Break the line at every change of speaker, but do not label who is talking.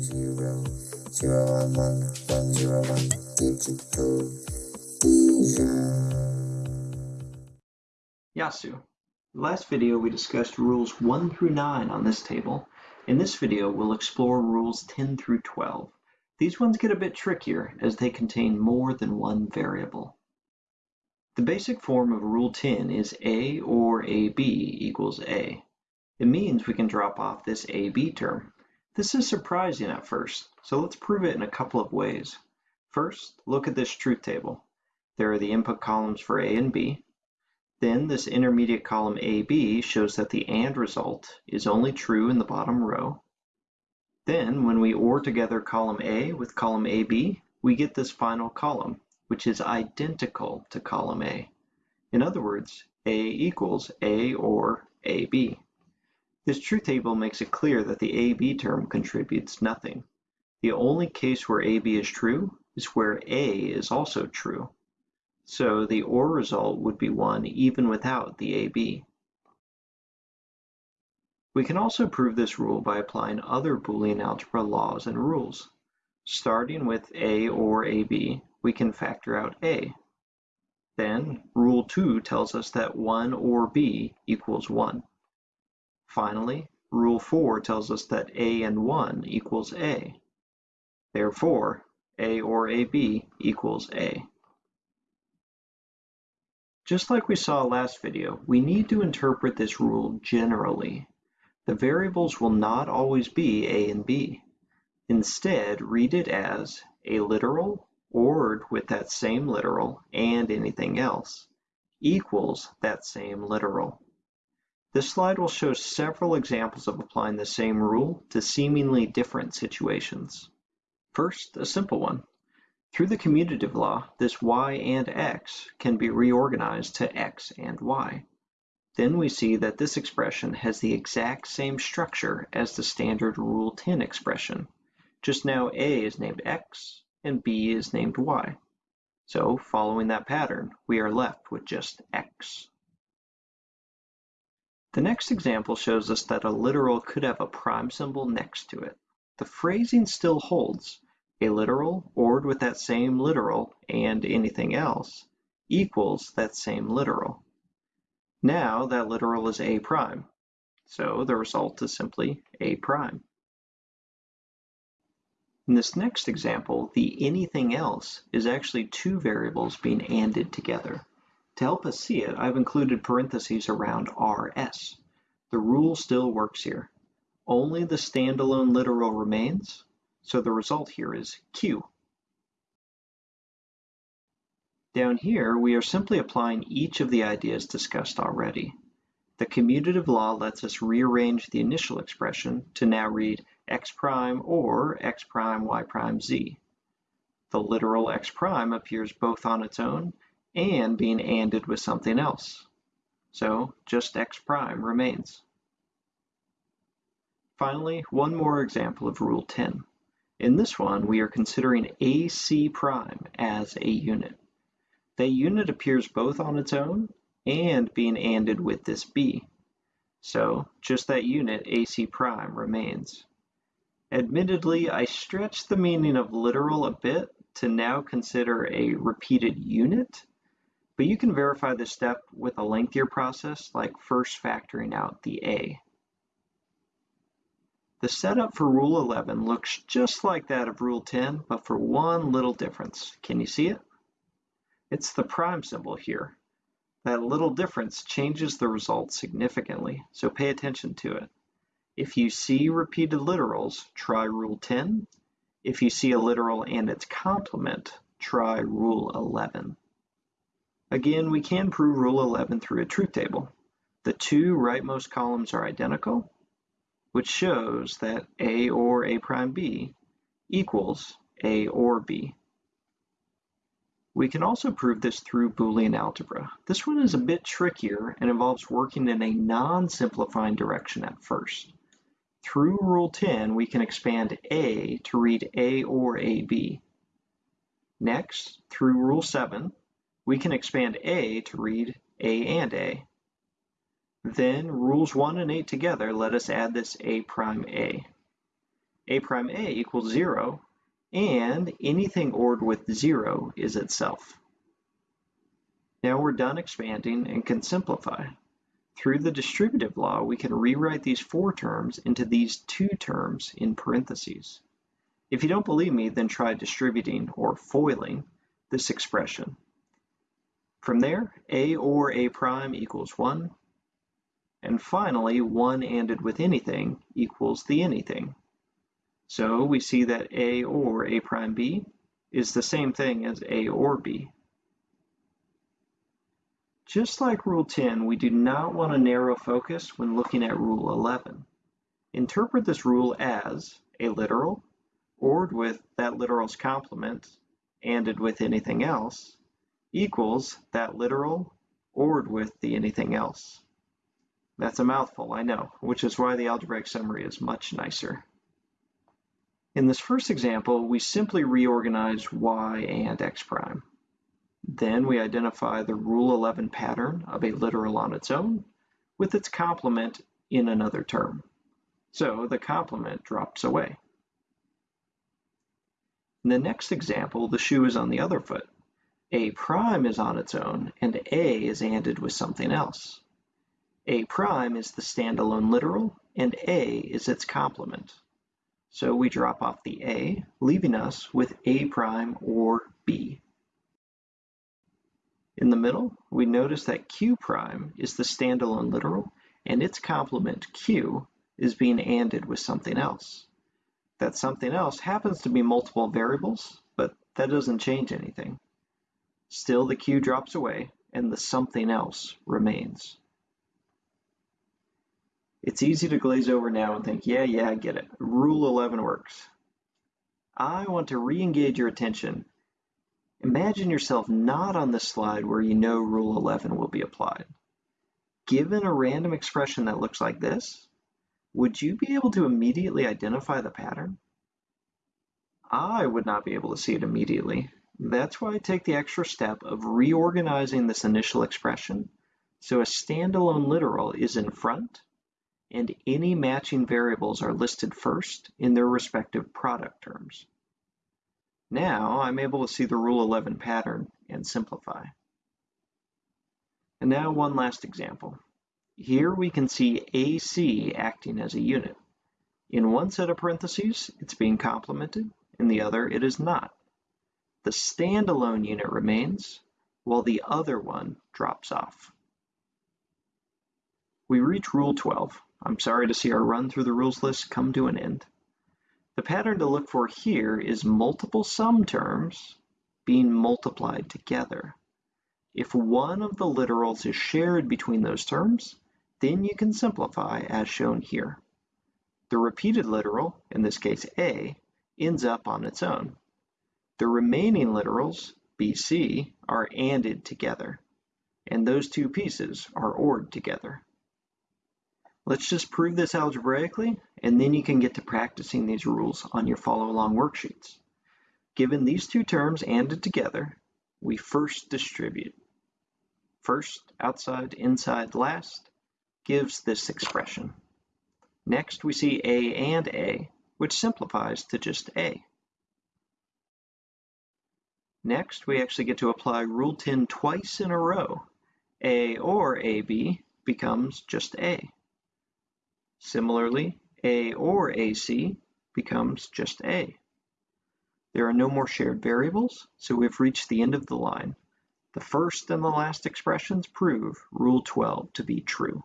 zero zero one one one zero one digital vision.
Yasu. Last video we discussed rules 1 through 9 on this table. In this video we'll explore rules 10 through 12. These ones get a bit trickier as they contain more than one variable. The basic form of rule 10 is A or AB equals A. It means we can drop off this AB term. This is surprising at first, so let's prove it in a couple of ways. First, look at this truth table. There are the input columns for A and B. Then this intermediate column AB shows that the AND result is only true in the bottom row. Then when we OR together column A with column AB, we get this final column, which is identical to column A. In other words, A equals A or AB. This truth table makes it clear that the AB term contributes nothing. The only case where AB is true is where A is also true. So the OR result would be 1 even without the AB. We can also prove this rule by applying other Boolean algebra laws and rules. Starting with A or AB, we can factor out A. Then, rule 2 tells us that 1 or B equals 1. Finally, rule 4 tells us that A and 1 equals A. Therefore, A or AB equals A. Just like we saw last video, we need to interpret this rule generally. The variables will not always be A and B. Instead, read it as a literal ORed with that same literal and anything else equals that same literal. This slide will show several examples of applying the same rule to seemingly different situations. First, a simple one. Through the commutative law, this y and x can be reorganized to x and y. Then we see that this expression has the exact same structure as the standard Rule 10 expression. Just now a is named x and b is named y. So following that pattern, we are left with just x. The next example shows us that a literal could have a prime symbol next to it. The phrasing still holds, a literal ORed with that same literal and anything else equals that same literal. Now that literal is a prime, so the result is simply a prime. In this next example, the anything else is actually two variables being ANDed together. To help us see it, I've included parentheses around RS. The rule still works here. Only the standalone literal remains, so the result here is Q. Down here, we are simply applying each of the ideas discussed already. The commutative law lets us rearrange the initial expression to now read x prime or x prime y prime z. The literal x prime appears both on its own and being ANDed with something else. So just x prime remains. Finally, one more example of Rule 10. In this one, we are considering AC prime as a unit. The unit appears both on its own and being ANDed with this B. So just that unit AC prime remains. Admittedly, I stretched the meaning of literal a bit to now consider a repeated unit, but you can verify this step with a lengthier process like first factoring out the A. The setup for Rule 11 looks just like that of Rule 10, but for one little difference. Can you see it? It's the prime symbol here. That little difference changes the result significantly, so pay attention to it. If you see repeated literals, try Rule 10. If you see a literal and its complement, try Rule 11. Again, we can prove Rule 11 through a truth table. The two rightmost columns are identical, which shows that A or A prime B equals A or B. We can also prove this through Boolean algebra. This one is a bit trickier and involves working in a non-simplifying direction at first. Through Rule 10, we can expand A to read A or AB. Next, through Rule 7, we can expand A to read A and A. Then rules 1 and 8 together let us add this a prime a. a prime a equals 0, and anything ORed with 0 is itself. Now we're done expanding and can simplify. Through the distributive law, we can rewrite these four terms into these two terms in parentheses. If you don't believe me, then try distributing or FOILing this expression. From there, a or a prime equals 1. And finally, 1 ANDed with anything equals the anything. So we see that a or a prime b is the same thing as a or b. Just like Rule 10, we do not want to narrow focus when looking at Rule 11. Interpret this rule as a literal, ORed with that literal's complement, ANDed with anything else, equals that literal, ORed with the anything else. That's a mouthful, I know, which is why the algebraic summary is much nicer. In this first example, we simply reorganize y and x prime. Then we identify the Rule 11 pattern of a literal on its own with its complement in another term. So the complement drops away. In the next example, the shoe is on the other foot. A prime is on its own, and A is ANDed with something else. A prime is the standalone literal, and A is its complement. So we drop off the A, leaving us with A prime or B. In the middle, we notice that q prime is the standalone literal, and its complement q is being ANDed with something else. That something else happens to be multiple variables, but that doesn't change anything. Still, the q drops away, and the something else remains. It's easy to glaze over now and think, yeah, yeah, I get it. Rule 11 works. I want to re-engage your attention Imagine yourself not on the slide where you know Rule 11 will be applied. Given a random expression that looks like this, would you be able to immediately identify the pattern? I would not be able to see it immediately. That's why I take the extra step of reorganizing this initial expression so a standalone literal is in front and any matching variables are listed first in their respective product terms. Now I'm able to see the Rule 11 pattern and simplify. And now one last example. Here we can see AC acting as a unit. In one set of parentheses, it's being complemented, in the other, it is not. The standalone unit remains, while the other one drops off. We reach Rule 12. I'm sorry to see our run through the rules list come to an end. The pattern to look for here is multiple sum terms being multiplied together. If one of the literals is shared between those terms, then you can simplify as shown here. The repeated literal, in this case A, ends up on its own. The remaining literals, BC, are ANDed together, and those two pieces are ORed together. Let's just prove this algebraically, and then you can get to practicing these rules on your follow-along worksheets. Given these two terms ANDed together, we first distribute. First, outside, inside, last, gives this expression. Next, we see A and A, which simplifies to just A. Next, we actually get to apply Rule 10 twice in a row. A or AB becomes just A. Similarly, A or AC becomes just A. There are no more shared variables, so we've reached the end of the line. The first and the last expressions prove Rule 12 to be true.